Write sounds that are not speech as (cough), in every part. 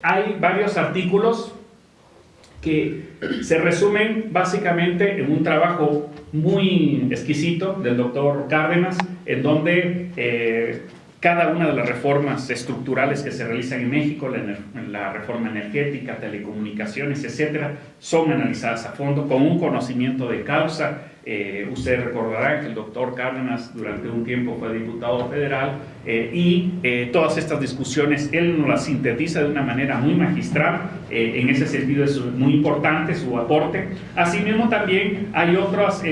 Hay varios artículos que se resumen básicamente en un trabajo muy exquisito del doctor Cárdenas, en donde eh, cada una de las reformas estructurales que se realizan en México, la, la, reforma energética, telecomunicaciones, etcétera, son analizadas a fondo con un conocimiento de causa eh, ustedes recordarán que el doctor Cárdenas durante un tiempo fue diputado federal eh, y eh, todas estas discusiones él nos las sintetiza de una manera muy magistral, en ese sentido es muy importante su aporte. Asimismo también hay otras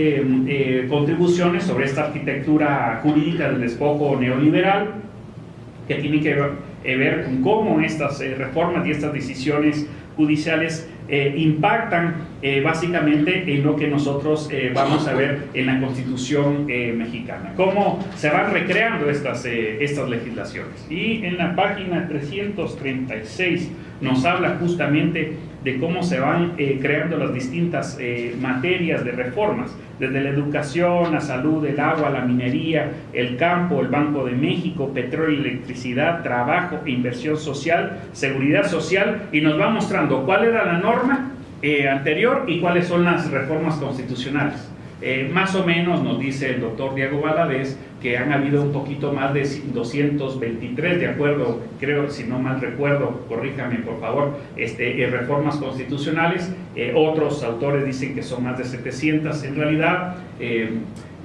contribuciones sobre esta arquitectura jurídica del despojo neoliberal que tienen que ver con cómo estas reformas y estas decisiones judiciales eh, impactan eh, básicamente en lo que nosotros eh, vamos a ver en la Constitución mexicana, cómo se van recreando estas, estas legislaciones. Y en la página 336 nos habla justamente de cómo se van creando las distintas materias de reformas, desde la educación, la salud, el agua, la minería, el campo, el Banco de México, petróleo, electricidad, trabajo, inversión social, seguridad social, y nos va mostrando cuál era la norma eh, anterior y cuáles son las reformas constitucionales. Eh, más o menos nos dice el doctor Diego Valadez que han habido un poquito más de 223, de acuerdo, creo, si no mal recuerdo, corríjame por favor, este, eh, reformas constitucionales. otros autores dicen que son más de 700. En realidad,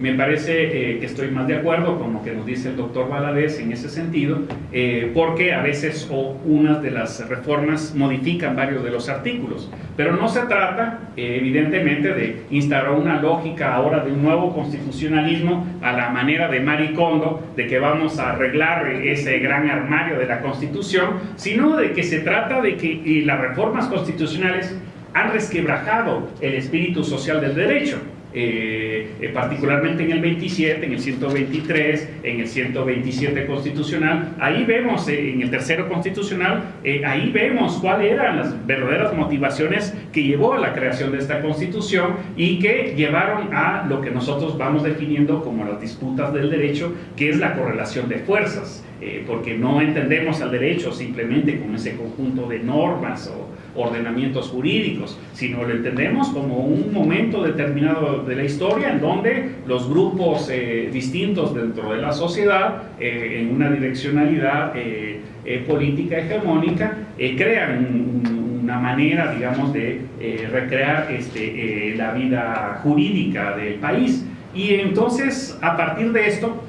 me parece eh, que estoy más de acuerdo con lo que nos dice el doctor Valadez en ese sentido, eh, porque a veces o unas de las reformas modifican varios de los artículos, pero no se trata eh, evidentemente de instaurar una lógica ahora de un nuevo constitucionalismo a la manera de Maricondo, de que vamos a arreglar ese gran armario de la Constitución, sino de que se trata de que las reformas constitucionales han resquebrajado el espíritu social del derecho. Eh, eh, particularmente en el 27, en el 123, en el 127 constitucional, ahí vemos, eh, en el tercero constitucional, ahí vemos cuáles eran las verdaderas motivaciones que llevó a la creación de esta constitución y que llevaron a lo que nosotros vamos definiendo como las disputas del derecho, que es la correlación de fuerzas. Eh, porque no entendemos al derecho simplemente como ese conjunto de normas o ordenamientos jurídicos, sino lo entendemos como un momento determinado de la historia en donde los grupos eh, distintos dentro de la sociedad, eh, en una direccionalidad política hegemónica, crean una manera, digamos, de recrear este, la vida jurídica del país. Y entonces, a partir de esto,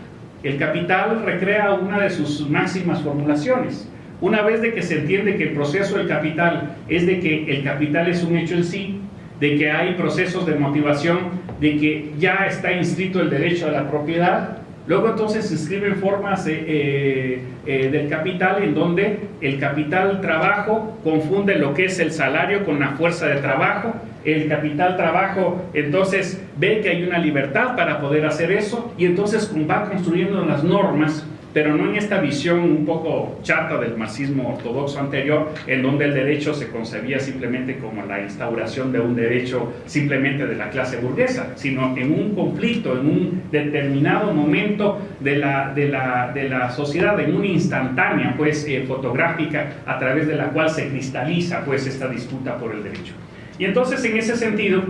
el capital recrea una de sus máximas formulaciones. Una vez de que se entiende que el proceso del capital es de que el capital es un hecho en sí, de que hay procesos de motivación, de que ya está inscrito el derecho a la propiedad, luego entonces se escriben formas eh, eh, del capital en donde el capital trabajo confunde lo que es el salario con la fuerza de trabajo, el capital trabajo entonces ve que hay una libertad para poder hacer eso y entonces va construyendo las normas pero no en esta visión un poco chata del marxismo ortodoxo anterior, en donde el derecho se concebía simplemente como la instauración de un derecho simplemente de la clase burguesa, sino en un conflicto, en un determinado momento de la, de la, de la sociedad, en una instantánea pues, eh, fotográfica a través de la cual se cristaliza pues, esta disputa por el derecho. Y entonces en ese sentido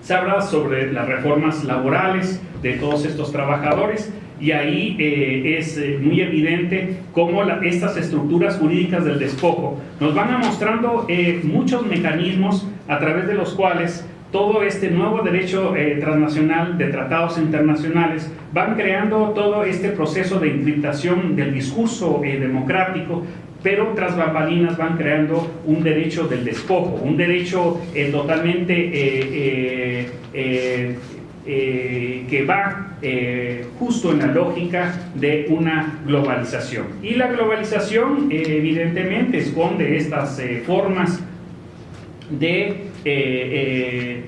se habla sobre las reformas laborales de todos estos trabajadores y ahí eh, es eh, muy evidente cómo estas estructuras jurídicas del despojo nos van a mostrando eh, muchos mecanismos a través de los cuales todo este nuevo derecho transnacional de tratados internacionales van creando todo este proceso de encriptación del discurso democrático pero tras bambalinas van creando un derecho del despojo, un derecho eh, totalmente eh, eh, que va justo en la lógica de una globalización. Y la globalización evidentemente esconde estas formas de que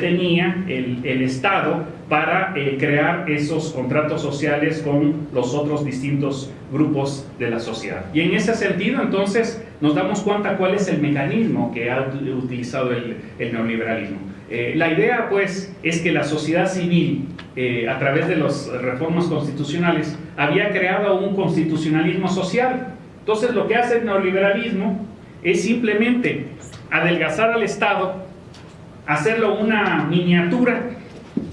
tenía el, el Estado para eh, crear esos contratos sociales con los otros distintos grupos de la sociedad. Y en ese sentido, entonces, nos damos cuenta cuál es el mecanismo que ha utilizado el, neoliberalismo. Eh, la idea, pues, es que la sociedad civil, eh, a través de las reformas constitucionales, había creado un constitucionalismo social Entonces lo que hace el neoliberalismo es simplemente adelgazar al Estado, hacerlo una miniatura,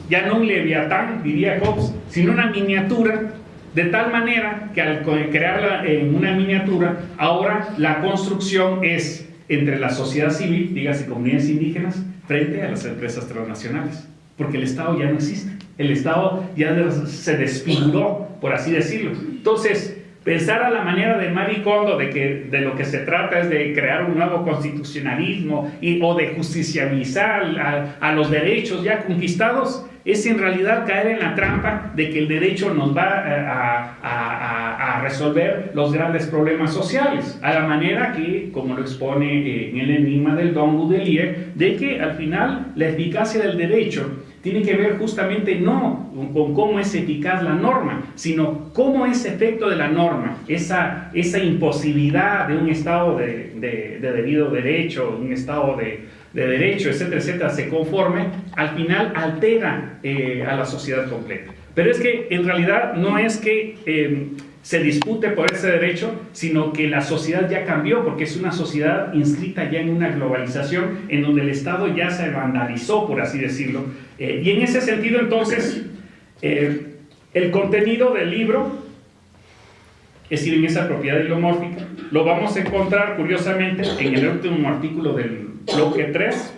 ya no un leviatán, diría Hobbes, sino una miniatura, de tal manera que al crearla en una miniatura, ahora la construcción es entre la sociedad civil, dígase comunidades indígenas, frente a las empresas transnacionales, porque el Estado ya no existe, el Estado ya se desfiguró, por así decirlo. Entonces, pensar a la manera de Maricondo de que de lo que se trata es de crear un nuevo constitucionalismo y, o de justicializar a, a los derechos ya conquistados, es en realidad caer en la trampa de que el derecho nos va eh, a, a, a, resolver los grandes problemas sociales, a la manera que, como lo expone eh, en el enigma del Don Goodelier, de que al final la eficacia del derecho tiene que ver justamente no con cómo es eficaz la norma, sino cómo ese efecto de la norma, esa, esa imposibilidad de un estado de, de, de debido derecho, un estado de, de derecho, etcétera, etcétera, se conforme, al final altera eh, a la sociedad completa. Pero es que en realidad no es que eh, se dispute por ese derecho, sino que la sociedad ya cambió, porque es una sociedad inscrita ya en una globalización, en donde el Estado ya se vandalizó, por así decirlo. Eh, y en ese sentido, entonces, el contenido del libro es decir, en esa propiedad hilomórfica, lo vamos a encontrar curiosamente en el último artículo del bloque 3,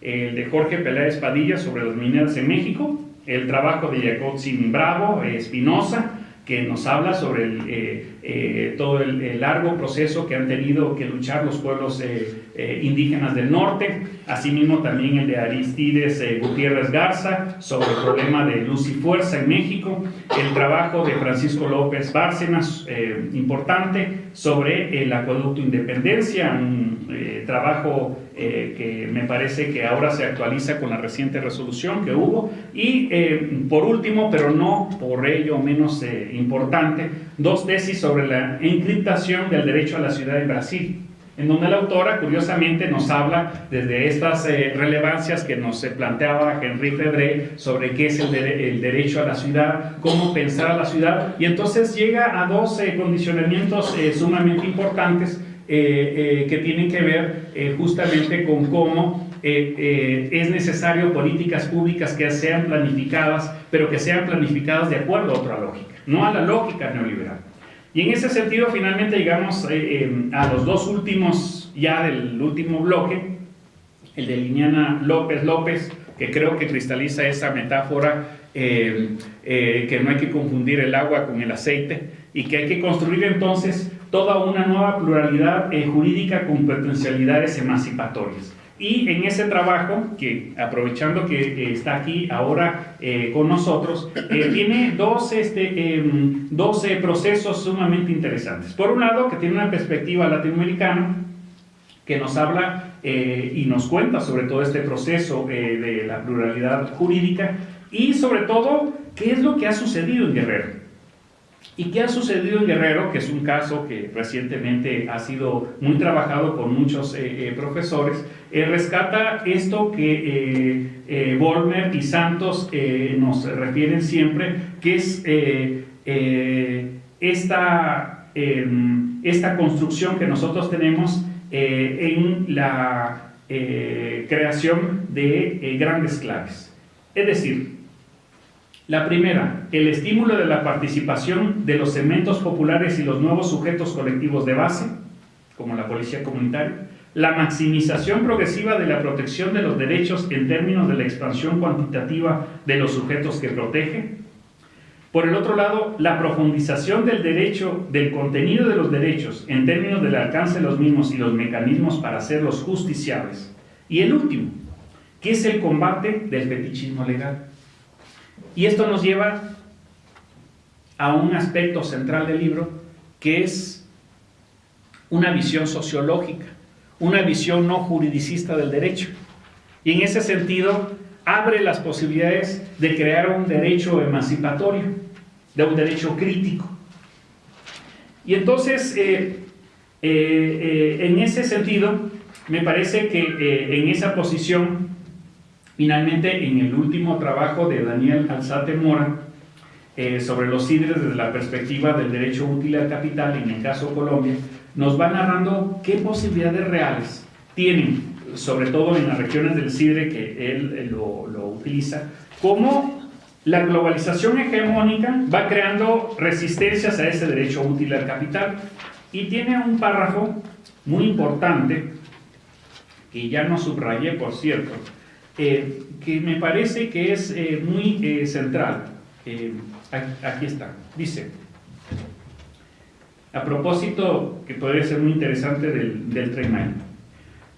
el de Jorge Peláez Padilla sobre las mineras en México, el trabajo de Jacob Bravo, Espinosa, que nos habla sobre el, eh, eh, todo el, largo proceso que han tenido que luchar los pueblos eh, indígenas del norte, asimismo también el de Aristides Gutiérrez Garza sobre el problema de luz y fuerza en México, el trabajo de Francisco López Bárcenas, importante, sobre el acueducto Independencia, un trabajo que me parece que ahora se actualiza con la reciente resolución que hubo, y por último, pero no por ello menos importante, dos tesis sobre la encriptación del derecho a la ciudad en Brasil, en donde la autora curiosamente nos habla desde estas eh, relevancias que nos planteaba Henry Febré sobre qué es el, derecho a la ciudad, cómo pensar a la ciudad, y entonces llega a dos eh, condicionamientos eh, sumamente importantes que tienen que ver justamente con cómo eh, eh, es necesario políticas públicas que sean planificadas, pero que sean planificadas de acuerdo a otra lógica, no a la lógica neoliberal. Y en ese sentido, finalmente llegamos eh, a los dos últimos, ya del último bloque, el de Liniana López López, que creo que cristaliza esa metáfora que no hay que confundir el agua con el aceite y que hay que construir entonces toda una nueva pluralidad jurídica con potencialidades emancipatorias. Y en ese trabajo, que aprovechando que está aquí ahora eh, con nosotros, eh, (coughs) tiene dos, este, em, procesos sumamente interesantes. Por un lado, que tiene una perspectiva latinoamericana, que nos habla eh, y nos cuenta sobre todo este proceso de la pluralidad jurídica y sobre todo qué es lo que ha sucedido en Guerrero. ¿Y qué ha sucedido en Guerrero? Que es un caso que recientemente ha sido muy trabajado por muchos eh, eh, profesores. Eh, rescata esto que Volmer y Santos nos refieren siempre, que es esta, em, esta construcción que nosotros tenemos en la creación de grandes claves. Es decir, la primera, el estímulo de la participación de los segmentos populares y los nuevos sujetos colectivos de base, como la policía comunitaria. La maximización progresiva de la protección de los derechos en términos de la expansión cuantitativa de los sujetos que protege. Por el otro lado, la profundización del derecho, del contenido de los derechos en términos del alcance de los mismos y los mecanismos para hacerlos justiciables. Y el último, que es el combate del fetichismo legal. Y esto nos lleva a un aspecto central del libro, que es una visión sociológica, una visión no juridicista del derecho. Y en ese sentido, abre las posibilidades de crear un derecho emancipatorio, de un derecho crítico. Y entonces, eh, eh, eh, en ese sentido, me parece que en esa posición Finalmente, en el último trabajo de Daniel Alzate Mora, eh, sobre los CIDRES desde la perspectiva del derecho útil al capital, en el caso Colombia, nos va narrando qué posibilidades reales tienen, sobre todo en las regiones del CIDRE que él lo, lo utiliza, cómo la globalización hegemónica va creando resistencias a ese derecho útil al capital. Y tiene un párrafo muy importante, que ya no subrayé por cierto, eh, que me parece que es eh, muy eh, central. aquí está, dice, a propósito que podría ser muy interesante del, del tren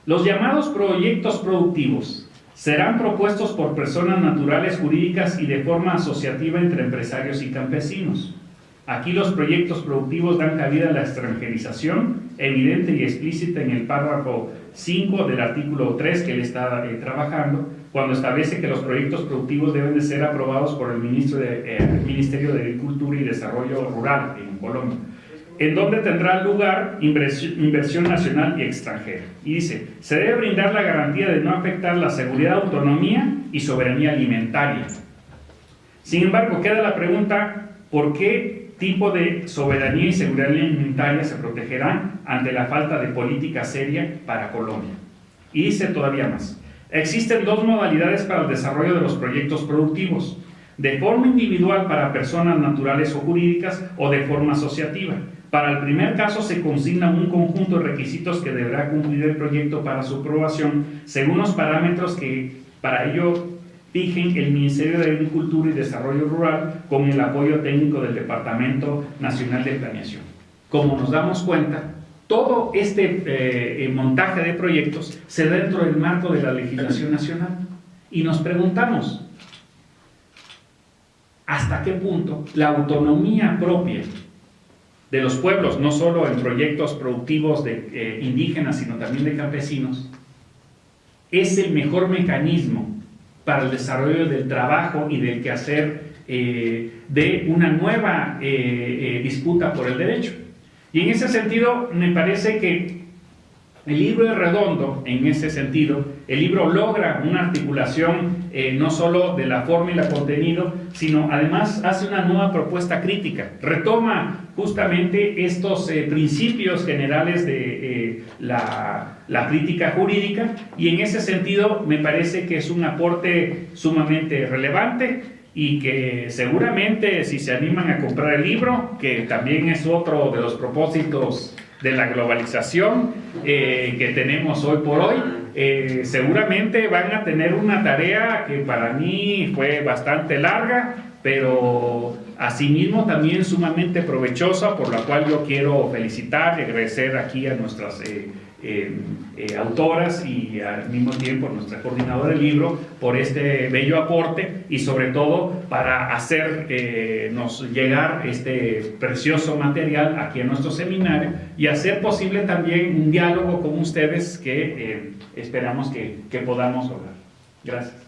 los llamados proyectos productivos serán propuestos por personas naturales jurídicas y de forma asociativa entre empresarios y campesinos. Aquí los proyectos productivos dan cabida a la extranjerización, evidente y explícita en el párrafo 5 del artículo 3 que él está eh, trabajando, cuando establece que los proyectos productivos deben de ser aprobados por el, ministro de, eh, Ministerio de Agricultura y Desarrollo Rural en Colombia en donde tendrá lugar inversión nacional y extranjera. Y dice, se debe brindar la garantía de no afectar la seguridad, autonomía y soberanía alimentaria. Sin embargo, queda la pregunta, ¿por qué tipo de soberanía y seguridad alimentaria se protegerán ante la falta de política seria para Colombia? Y dice todavía más, existen dos modalidades para el desarrollo de los proyectos productivos, de forma individual para personas naturales o jurídicas o de forma asociativa. Para el primer caso se consigna un conjunto de requisitos que deberá cumplir el proyecto para su aprobación según los parámetros que para ello fijen el Ministerio de Agricultura y Desarrollo Rural con el apoyo técnico del Departamento Nacional de Planeación. Como nos damos cuenta, todo este eh, montaje de proyectos se da dentro del marco de la legislación nacional. Y nos preguntamos, ¿hasta qué punto la autonomía propia de los pueblos, no solo en proyectos productivos de eh, indígenas, sino también de campesinos, es el mejor mecanismo para el desarrollo del trabajo y del quehacer eh, de una nueva eh, disputa por el derecho. Y en ese sentido, me parece que el libro es redondo en ese sentido. El libro logra una articulación eh, no solo de la forma y el contenido, sino además hace una nueva propuesta crítica. Retoma justamente estos eh, principios generales de eh, la, la crítica jurídica y en ese sentido me parece que es un aporte sumamente relevante y que seguramente si se animan a comprar el libro, que también es otro de los propósitos de la globalización eh, que tenemos hoy por hoy, eh, seguramente van a tener una tarea que para mí fue bastante larga, pero asimismo también sumamente provechosa, por la cual yo quiero felicitar y agradecer aquí a nuestras eh, eh, eh, autoras y al mismo tiempo nuestra coordinadora del libro por este bello aporte y sobre todo para hacernos llegar este precioso material aquí a nuestro seminario y hacer posible también un diálogo con ustedes que esperamos que, que podamos lograr. Gracias.